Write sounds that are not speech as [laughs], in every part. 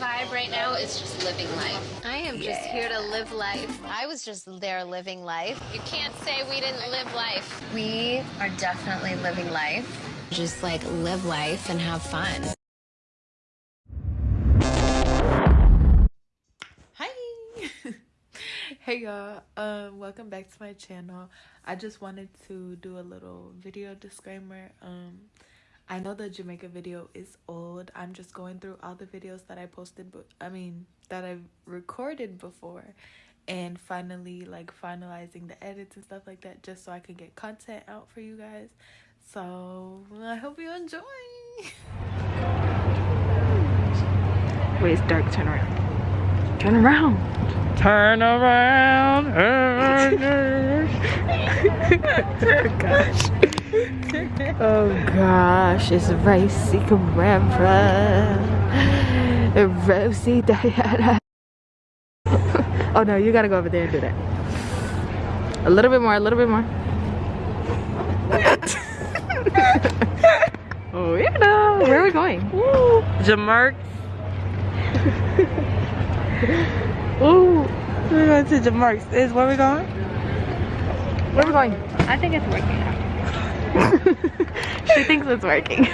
vibe right now is just living life. I am just here to live life. I was just there living life. You can't say we didn't live life. We are definitely living life. Just like live life and have fun. Hi. [laughs] hey y'all. Um welcome back to my channel. I just wanted to do a little video disclaimer. Um I know the Jamaica video is old. I'm just going through all the videos that I posted, but I mean, that I've recorded before and finally like finalizing the edits and stuff like that just so I can get content out for you guys. So, I hope you enjoy. Wait, it's dark. Turn around. Turn around. Turn around. [laughs] oh gosh [laughs] oh gosh, it's Racy Carrera. Rosie Diana. [laughs] oh no, you gotta go over there and do that. A little bit more, a little bit more. [laughs] oh, you know. Where are we going? Jamark. Ooh, we're going to Jamark's. Is where we going? Where are we going? I think it's working [laughs] she thinks it's working.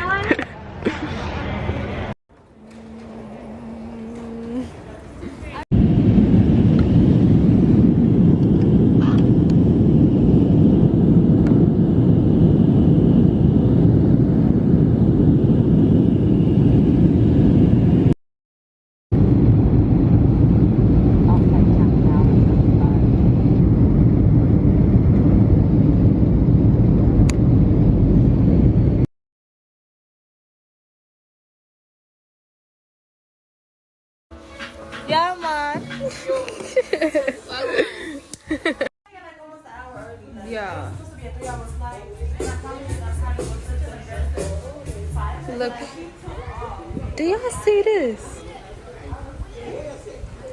Do y'all see this?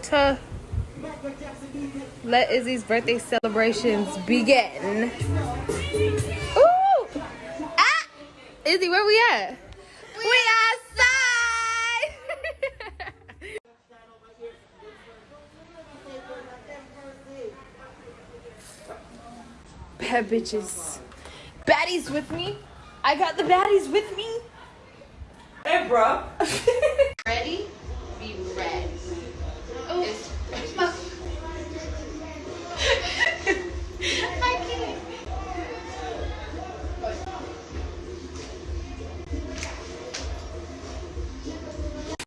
To let Izzy's birthday celebrations begin. Ooh! Ah! Izzy, where we at? We [laughs] bad bitches. Baddies with me. I got the baddies with me. Hey, bro. Ready? Be ready. Oh. [laughs] I can't.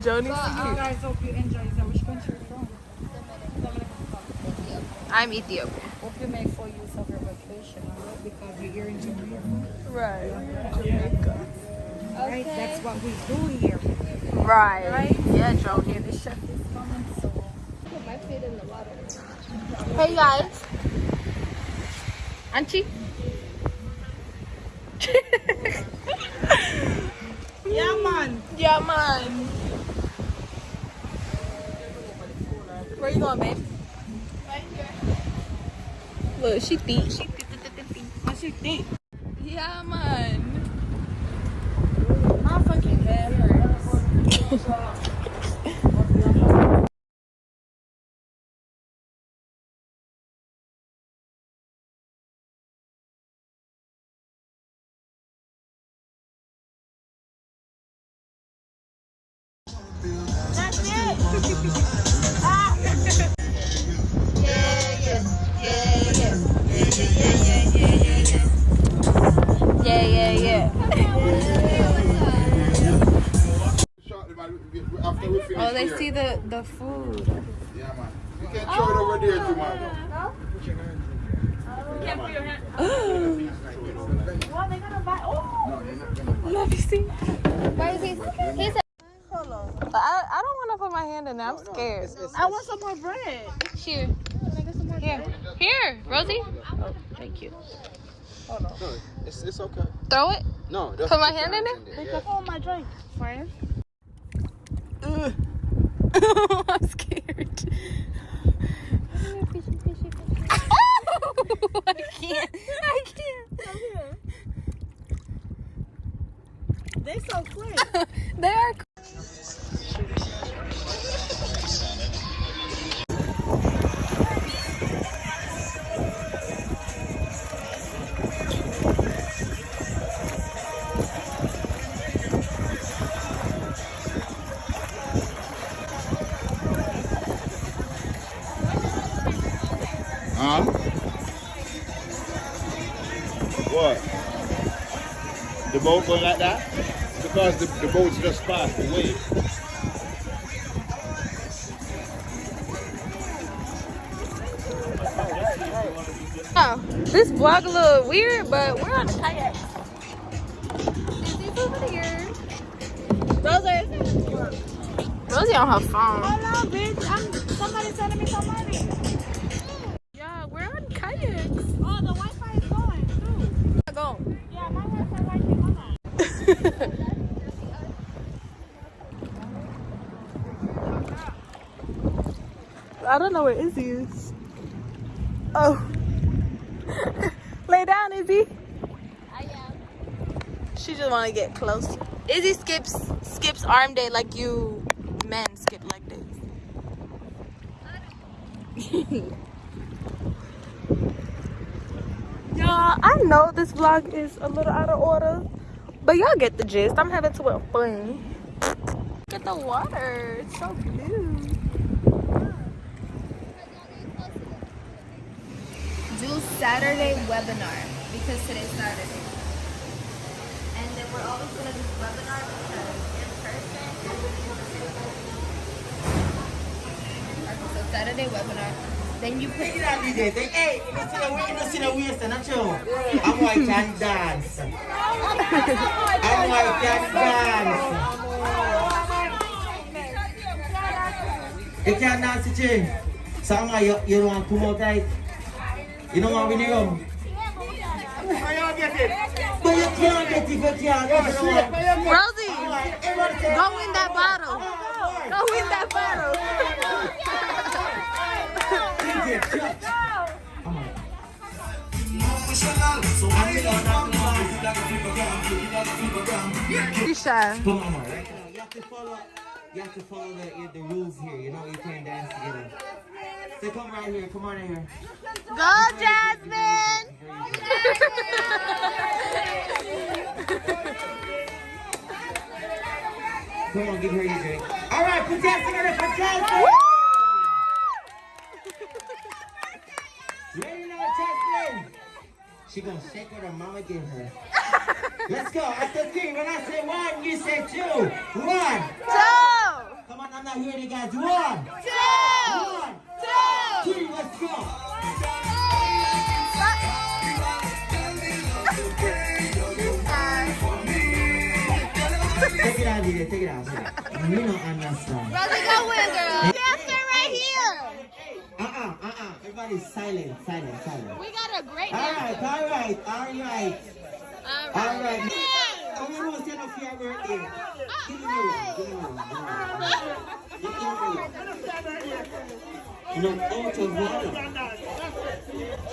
Joni, so, uh, guys, hope you enjoy. Which country are you from? I'm Ethiopian. Hope you make full use of your vacation, alright? Because you're here in Jamaica. Right. Jamaica. Okay. Right, that's what we do here. Right. Right? Yeah, Joni. Yeah, the chef is coming, so. Put my feet in the water. Hey guys. Auntie. [laughs] yeah, man. Yeah, man. Where you going, babe? Look, she think. She think. What oh, she think? Yeah, man. That's it. [laughs] oh, they see the the food. Yeah, man. You can throw it over there too, oh. man. Can't put your hand. Well, they're gonna buy. Oh. Let me see. Where is he? He said. Hold on. I, I don't want to put my hand in there. I'm scared. I want some more bread. Here. Here. Here, Rosie. Oh, thank you. Hold on. No, it's, it's okay. Throw it? No. Put my hand in it? Pick up my drink, friend. [laughs] I'm scared. oh, [laughs] I can't. I can't. Come here. They so quick. [laughs] they are. Boat going like that? Because the, the boat's just past the wave. Oh, this vlog a little weird, but we're on a kayak. Izzy's over here. Rosie. Rosie on her phone. Hello, bitch. I'm somebody sending me some money. Yeah, we're on kayaks. Oh, the Wi-Fi is going too. Go. Yeah, my Wi-Fi right here. Come on. I don't know where Izzy is. Oh. [laughs] Lay down, Izzy. I am. She just want to get close. Izzy skips skips arm day like you men skip like this. [laughs] y'all, I know this vlog is a little out of order, but y'all get the gist. I'm having too much fun. Look at the water. It's so blue. Do Saturday webinar because today's Saturday. And then we're always gonna do webinar because in person. So Saturday webinar. Then you put out, DJ. Take, hey, you see the way, you don't see the waist, not you. I'm white can dance. [laughs] I'm white can dance. You can't dance Jane. So I'm like, you, you don't want to come out right? You you can't. You don't. Rosie, go win that bottle. Go win that bottle. DJ, jump. Come on. I'm gonna- Tisha. Come on, right now. You have to follow. You have to follow the the rules here. You know you can't dance together. So come right here. Come on in here. Go, Jasmine. Come on, give her your drink. All right, put your hands together for Jasmine. Ready now, Jasmine? She gonna shake what her mama gave her. [laughs] Let's go. After three, when I say one, you say two. One. Two. I'm not hearing you guys. One. Two. One. Two. Two. Let's go. Take it out, DJ. Take it out. Take it out. You don't understand. Rosie, go win, girl. Dancer right here. Uh-uh, uh-uh. Everybody silent, silent, silent. We got a great All right, all right, all right, All all right. right. How many rows stand up for your birthday? Give me one, give me one, give me one. Give me one. No, out of water.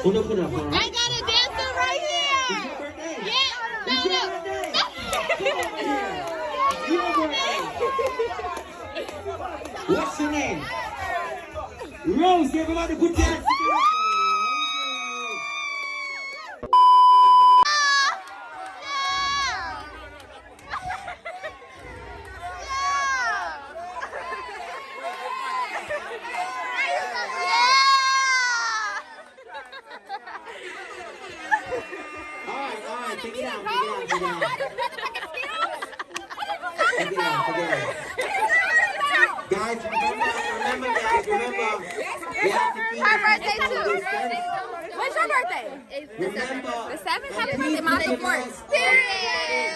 No, put up, all I got a dancer right It's here. your birthday. Yeah. No, no. birthday. Come over. Your birthday. What's your name? Rose, everybody put your hands together. All right, all right, take it out, take it out, take it out. Take it out, take it out. Guys, remember, remember, guys, remember. We have to keep Her the birthday physical too. distance. When's your birthday? Remember. The seventh. and Happy please birthday, Mom. keep your Fourth. mask on. Period.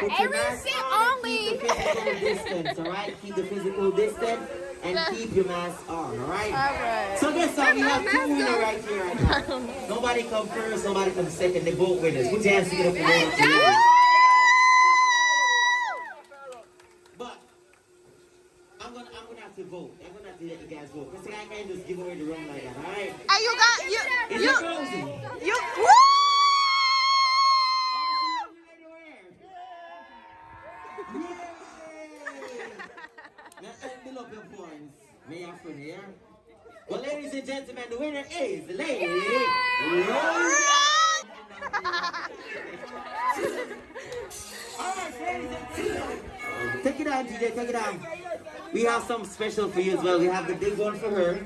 Put your Every mask sit on, only. Keep the physical distance, all right? Keep the physical distance and keep your mask on, all right? Alright. So guess what? We have two winners right here right now. Nobody come first, nobody come second. They both winners. Put your hands together for one. May I friend here? Well, ladies and gentlemen, the winner is Lady. [laughs] Alright, ladies and gentlemen. Take it on, DJ, take it on. We have something special for you as well. We have the big one for her.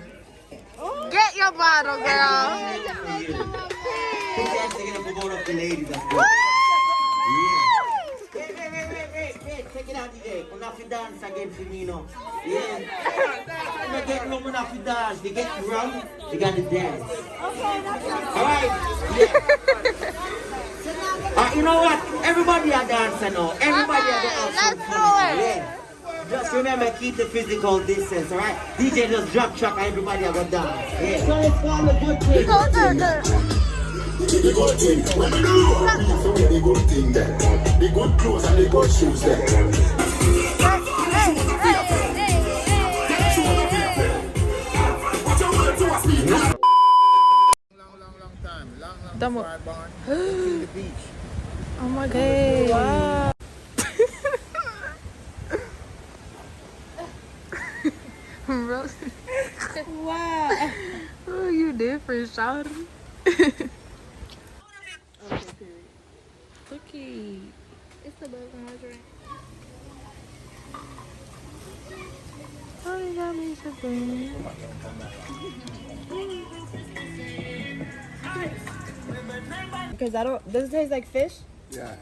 Get your bottle, girl. For you. Put your hands together for both of the ladies as well. Yeah. you know, DJ. You have to dance again for me. Yeah. You know, get room, you have to dance. They get wrong, you got to dance. Okay, that's Alright, yeah. Uh, you know what? Everybody are dancing now. Everybody are dancing. let's do it. Yeah. Just remember, keep the physical distance, alright? DJ just drop track and everybody are gonna dance. Yeah. So it's called a good thing. Go there, there. The good thing, when we do, so the good thing there. The good clothes and the good shoes there. Long, long Damo. before I born. to the beach. Oh my god. Wow. [laughs] wow. Oh, you different, shawty. Cookie. It's the boat hydrant. Oh, you got me something. [laughs] Because I don't. Does it taste like fish? Yeah.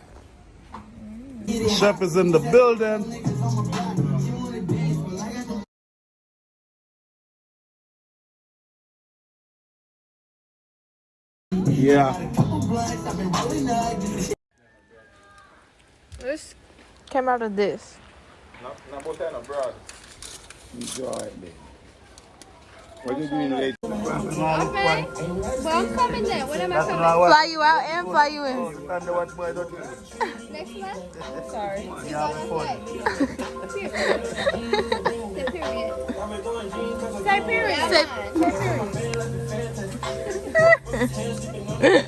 Chef is in the building. Yeah. This came out of this. Enjoy it, baby. What you doing late? Okay. Well, I'm coming then. When am I coming? Fly you out and fly you in. Oh, [laughs] Next month? Sorry. [laughs] Period. Say period. Say- Look, [laughs]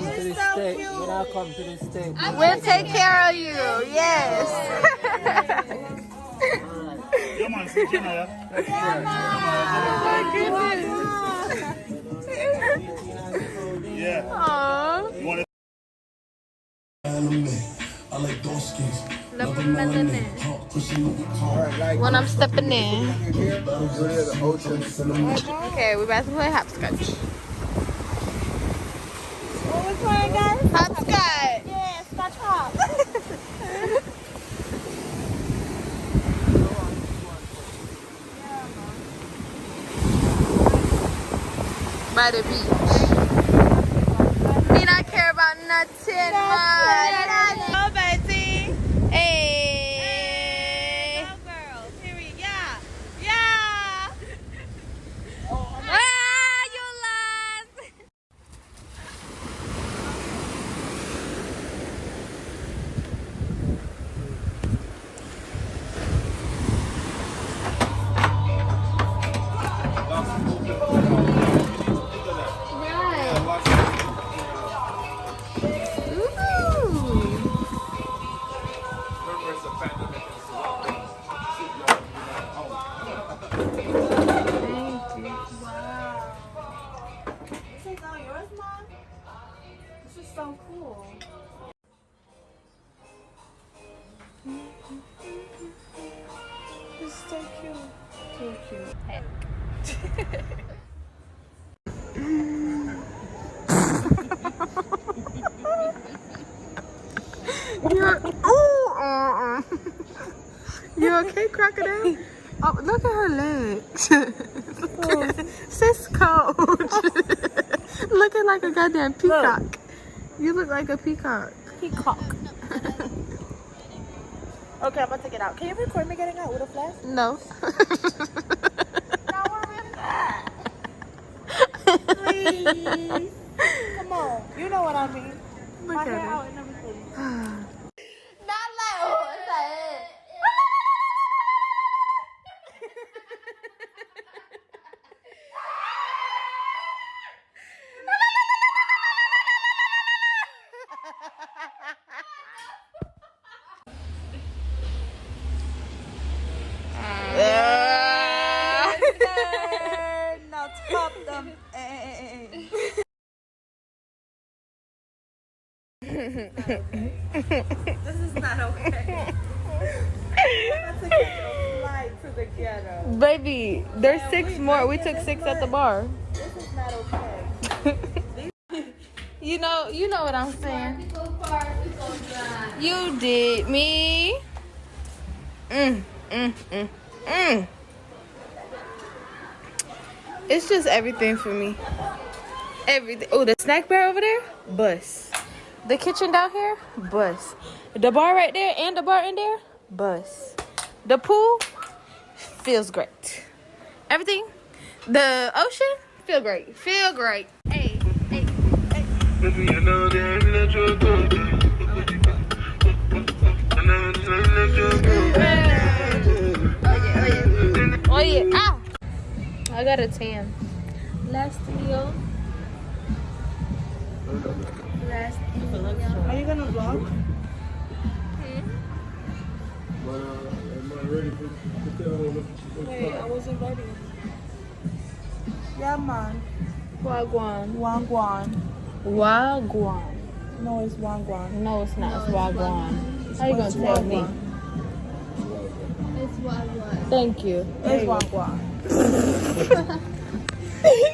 come to the state, when I come to the state, We'll take care of you. Yes. come Aww. I like those skins. Love the melanin. When I'm stepping in. Okay, we're about to play hopscotch. Was? Hopscotch. Yeah, scotch hop. By the beach. Me not care about nothing, man. You're ooh, uh, uh. You okay, crocodile? Oh, look at her legs. [laughs] Sis cold. [laughs] Looking like a goddamn peacock. You look like a peacock. Peacock. [laughs] okay, I'm about to get out. Can you record me getting out with a flash? No. Come on. You know what I mean. Look My hair at out and everything. [sighs] This is not okay. Let's take a flight to the ghetto. Baby, there's six more. We took six at the bar. This is not okay. [laughs] You know, you know what I'm saying. You did me. Mm, mm, mm, mm. It's just everything for me. Everything. Oh, the snack bar over there, bus. The kitchen down here, bus. The bar right there and the bar in there, bus. The pool feels great. Everything. The ocean feel great. Feel great. Hey, hey. Oh yeah. Ah. I got a tan. Last meal. Last Are you gonna vlog? But, uh, am I ready for, to tell them what- Hey, I wasn't ready. Yeah, man. Wagwan. Wangwan. Wagwan. No, it's Wangwan. No, it's not. It's Wagwan. How you gonna tell me? It's what what? Thank you. It's Wangwan. [laughs]